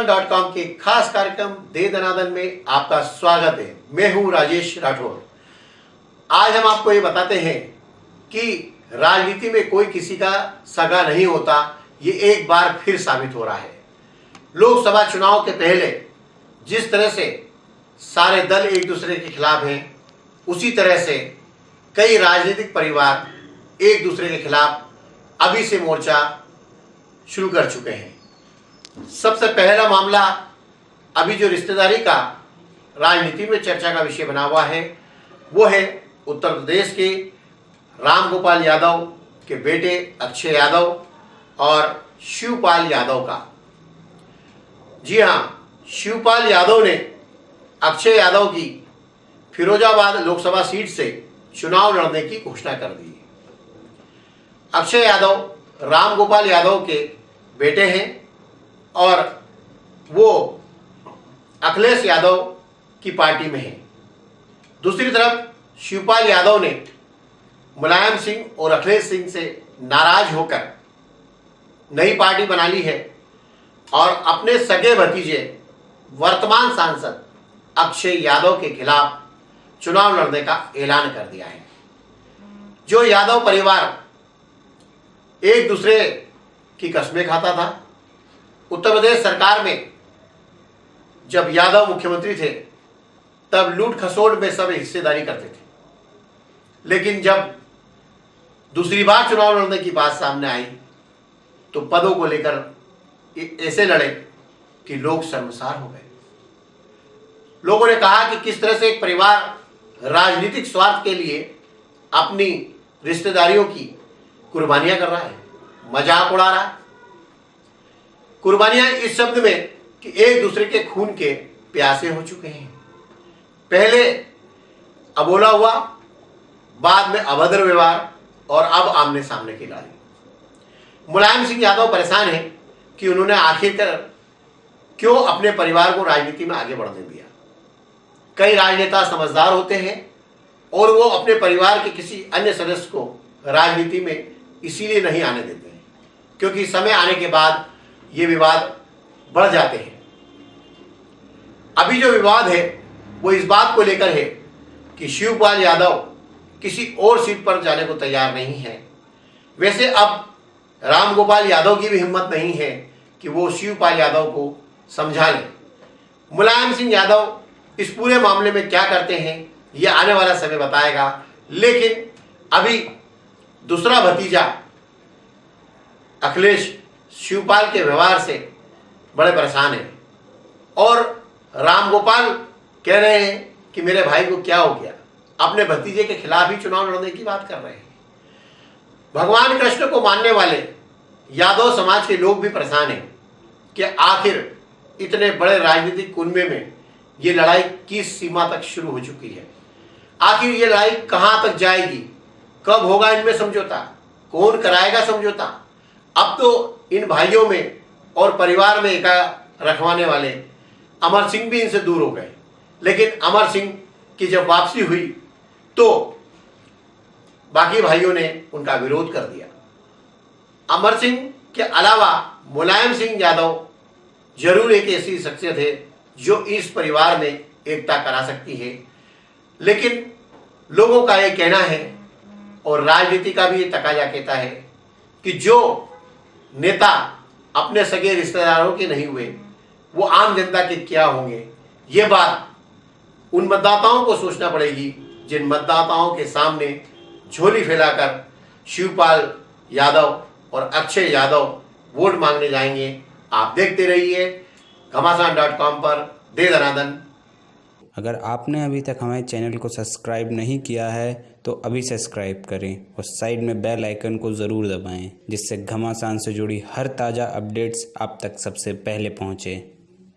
घमासान dot com के खास कार्यक्रम दे दनादन में आपका स्वागत है। मैं हूँ राजेश राठौर। आज हम आपको ये बताते हैं कि राजनीति में कोई किसी का सगा नहीं होता, ये एक बार फिर साबित हो रहा है। लोकसभा चुनाव के पहले जिस तरह से सारे दल एक दूसरे के खिलाफ हैं, उसी तरह से कई राजनीतिक परिवार एक दूसरे के खिलाफ अभी से मोर्चा शुरू कर चुके हैं। सबसे पहला मामला अभी जो रिश्तेदारी का राजनीति में चर्चा का विषय बना हुआ है, वो है उत्तर प्रदेश के राम गोपाल यादव के बेटे अक्षय यादव और शिवपाल यादव का। जी हाँ शिवपाल यादव ने अक्षय यादव की फिरोजाबाद लोकसभा सीट से चुनाव लड़ने की घोषणा कर दी अक्षय यादव राम गोपाल यादव के बेटे हैं। और वो अखिलेश यादव की पार्टी में है। दूसरी तरफ़ शिवपाल यादव ने मुलायम सिंह और अखिलेश सिंह से नाराज़ होकर नई पार्टी बना ली है और अपने सगे भतीजे, वर्तमान सांसद अक्षय यादव के खिलाफ चुनाव लड़ने का ऐलान कर दिया है। जो यादव परिवार एक दूसरे की कस्में खाता था उत्तर प्रदेश सरकार में जब यादव मुख्यमंत्री थे, तब लूट खसोट में सब हिस्सेदारी करते थे। लेकिन जब दूसरी बार चुनाव लड़ने की बात सामने आई तो पदों को लेकर ऐसे लड़े कि लोग शर्मसार हो गए। लोगों ने कहा कि किस तरह से एक परिवार राजनीतिक स्वार्थ के लिए अपनी रिश्तेदारियों की कुर्बानियाँ कर रहा है। मज़ाक उड़ा रहा है। कुर्बानियाँ इस शब्द में कि एक दूसरे के खून के प्यासे हो चुके हैं। पहले अबोला हुआ, बाद में अभद्र व्यवहार और अब आमने सामने की लड़ाई मुलायम सिंह यादव परेशान है कि उन्होंने आखिरकार क्यों अपने परिवार को राजनीति में आगे बढ़ने दिया। कई राजनेता समझदार होते हैं और वो अपने परिवार के किसी अन्य सदस्य को राजनीति में इसीलिए नहीं आने देते हैं, क्योंकि समय आने के बाद ये विवाद बढ़ जाते हैं। अभी जो विवाद है, वो इस बात को लेकर है कि शिवपाल यादव किसी और सीट पर जाने को तैयार नहीं है। वैसे अब रामगोपाल यादव की भी हिम्मत नहीं है कि वो शिवपाल यादव को समझा लें। मुलायम सिंह यादव इस पूरे मामले में क्या करते हैं, ये आने वाला समय बताएगा। लेकिन अभी दूसरा भतीजा अखिलेश शिवपाल के व्यवहार से बड़े परेशान हैं। और रामगोपाल कह रहे हैं कि मेरे भाई को क्या हो गया? अपने भतीजे के खिलाफ ही चुनाव लड़ने की बात कर रहे हैं। भगवान कृष्ण को मानने वाले यादव समाज के लोग भी परेशान हैं कि आखिर इतने बड़े राजनीतिक कुनबे में ये लड़ाई किस सीमा तक शुरू हो चुकी है? आखिर ये लड़ाई कहाँ तक जाएगी? कब होगा इनमें समझौता? कौन कराएगा समझौता? अब तो इन भाइयों में और परिवार में एका रखवाने वाले अमर सिंह भी इनसे दूर हो गए। लेकिन अमर सिंह की जब वापसी हुई तो बाकी भाइयों ने उनका विरोध कर दिया। अमर सिंह के अलावा मुलायम सिंह यादव ज़रूर एक ऐसी शख्सियत है जो इस परिवार में एकता करा सकती है। लेकिन लोगों का ये कहना है और राजनीति का भी ये तकाजा कहता है कि जो नेता अपने सगे रिश्तेदारों के नहीं हुए, वो आम जनता के क्या होंगे? ये बात उन मतदाताओं को सोचना पड़ेगी, जिन मतदाताओं के सामने झोली फैलाकर शिवपाल यादव और अक्षय यादव वोट मांगने जाएँगे। आप देखते रहिए घमासान डॉट कॉम पर दे दनादन अगर आपने अभी तक हमारे चैनल को सब्सक्राइब नहीं किया है तो अभी सब्सक्राइब करें और साइड में बेल आइकन को ज़रूर दबाएँ, जिससे घमासान से जुड़ी हर ताज़ा अपडेट्स आप तक सबसे पहले पहुँचे।